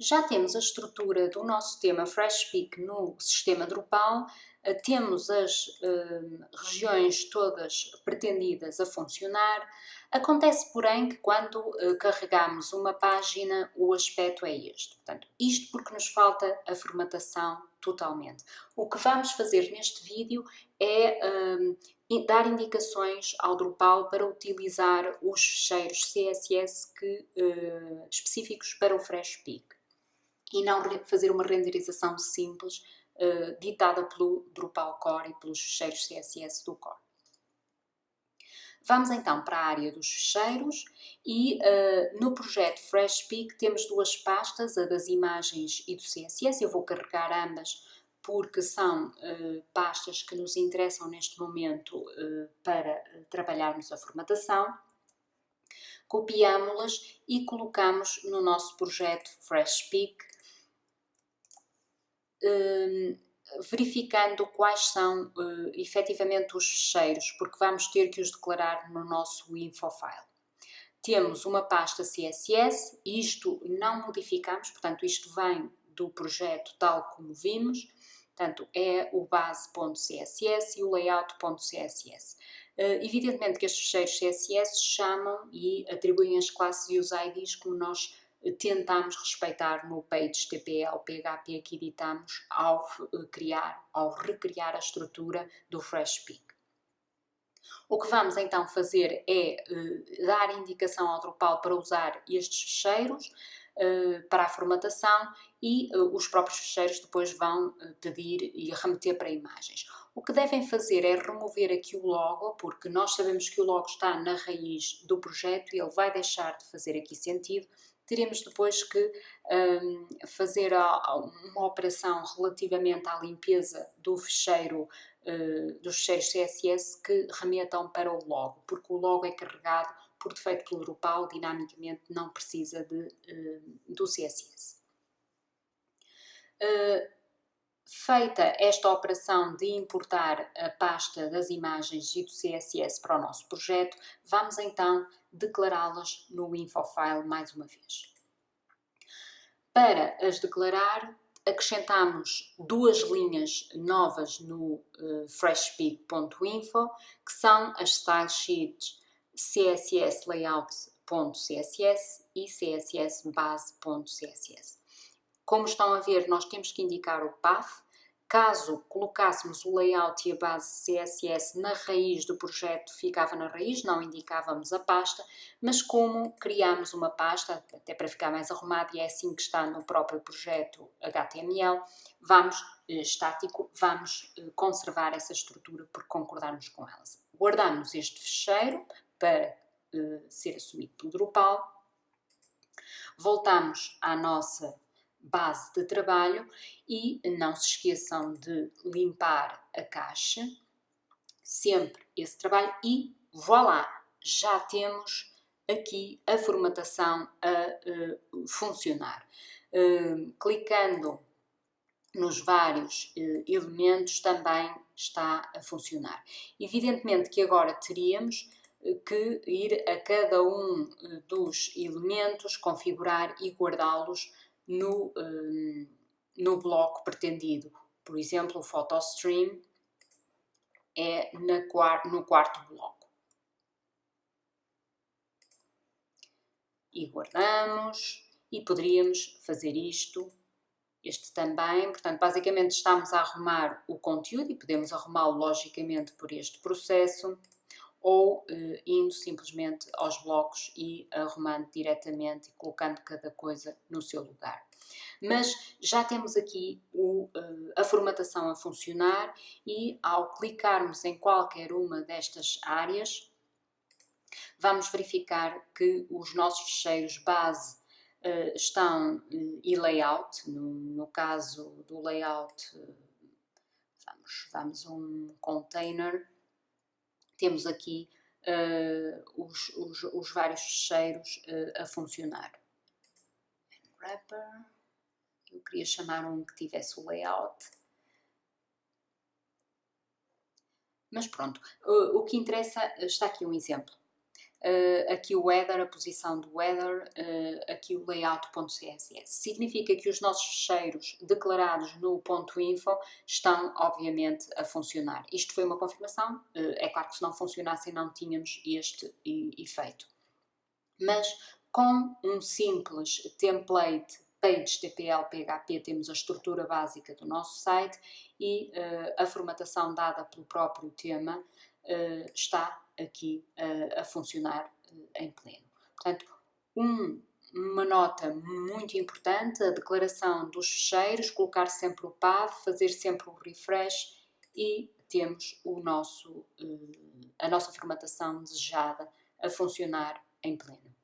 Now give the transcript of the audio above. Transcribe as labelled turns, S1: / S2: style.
S1: Já temos a estrutura do nosso tema FreshSpeak no sistema Drupal, eh, temos as uh, regiões todas pretendidas a funcionar. Acontece, porém, que quando uh, carregamos uma página, o aspecto é este. Portanto, isto porque nos falta a formatação totalmente. O que vamos fazer neste vídeo é uh, dar indicações ao Drupal para utilizar os fecheiros CSS que, específicos para o FreshSpeak e não fazer uma renderização simples uh, ditada pelo Drupal Core e pelos fecheiros CSS do Core. Vamos então para a área dos fecheiros e uh, no projeto FreshPeak temos duas pastas, a das imagens e do CSS. Eu vou carregar ambas porque são uh, pastas que nos interessam neste momento uh, para trabalharmos a formatação. Copiámo-las e colocamos no nosso projeto FreshPeak verificando quais são uh, efetivamente os fecheiros, porque vamos ter que os declarar no nosso infofile. Temos uma pasta CSS, isto não modificamos, portanto isto vem do projeto tal como vimos, portanto é o base.css e o layout.css. Uh, evidentemente que estes fecheiros CSS chamam e atribuem as classes e os IDs como nós tentamos respeitar no page TPL PHP que editamos ao eh, criar, ao recriar a estrutura do FreshPeak. O que vamos então fazer é uh, dar indicação ao Drupal para usar estes fecheiros uh, para a formatação e os próprios fecheiros depois vão pedir e remeter para imagens. O que devem fazer é remover aqui o logo, porque nós sabemos que o logo está na raiz do projeto e ele vai deixar de fazer aqui sentido teremos depois que um, fazer uma operação relativamente à limpeza do fecheiro, uh, dos fecheiros CSS que remetam para o logo, porque o logo é carregado por defeito pelo Drupal, dinamicamente não precisa de, uh, do CSS. Uh, feita esta operação de importar a pasta das imagens e do CSS para o nosso projeto, vamos então declará-las no infofile mais uma vez. Para as declarar, acrescentamos duas linhas novas no uh, que são as style sheets css layout.css e css base.css. Como estão a ver, nós temos que indicar o path. Caso colocássemos o layout e a base CSS na raiz do projeto, ficava na raiz, não indicávamos a pasta, mas como criamos uma pasta, até para ficar mais arrumado, e é assim que está no próprio projeto HTML, vamos, eh, estático, vamos eh, conservar essa estrutura por concordarmos com elas. Guardamos este fecheiro para uh, ser assumido pelo Drupal, voltamos à nossa base de trabalho e não se esqueçam de limpar a caixa, sempre esse trabalho e voilà, já temos aqui a formatação a uh, funcionar. Uh, clicando nos vários uh, elementos também está a funcionar. Evidentemente que agora teríamos que ir a cada um dos elementos, configurar e guardá-los no, um, no bloco pretendido. Por exemplo, o PhotoStream é na, no quarto bloco. E guardamos e poderíamos fazer isto, este também. Portanto, basicamente estamos a arrumar o conteúdo e podemos arrumá-lo logicamente por este processo ou uh, indo simplesmente aos blocos e arrumando diretamente e colocando cada coisa no seu lugar. Mas já temos aqui o, uh, a formatação a funcionar e ao clicarmos em qualquer uma destas áreas, vamos verificar que os nossos fecheiros base uh, estão e layout, no, no, caso do layout, vamos, vamos um container, temos aqui uh, os, os, os, vários fecheiros uh, a funcionar. Wrapper, eu queria chamar um que tivesse o layout. Mas pronto, o, o que interessa, está aqui um exemplo. Uh, aqui o header, a posição do header, uh, aqui o layout.css. Significa que os nossos fecheiros declarados no ponto .info estão, obviamente, a funcionar. Isto foi uma confirmação, uh, é claro que se não funcionassem não tínhamos este efeito. Mas com um simples template PageTPL PHP temos a estrutura básica do nosso site e a formatação dada pelo próprio tema está aqui a, a funcionar em pleno. Portanto, um, uma nota muito importante, a declaração dos fecheiros, colocar sempre o path, fazer sempre o refresh e temos o nosso, a nossa formatação desejada a funcionar em pleno.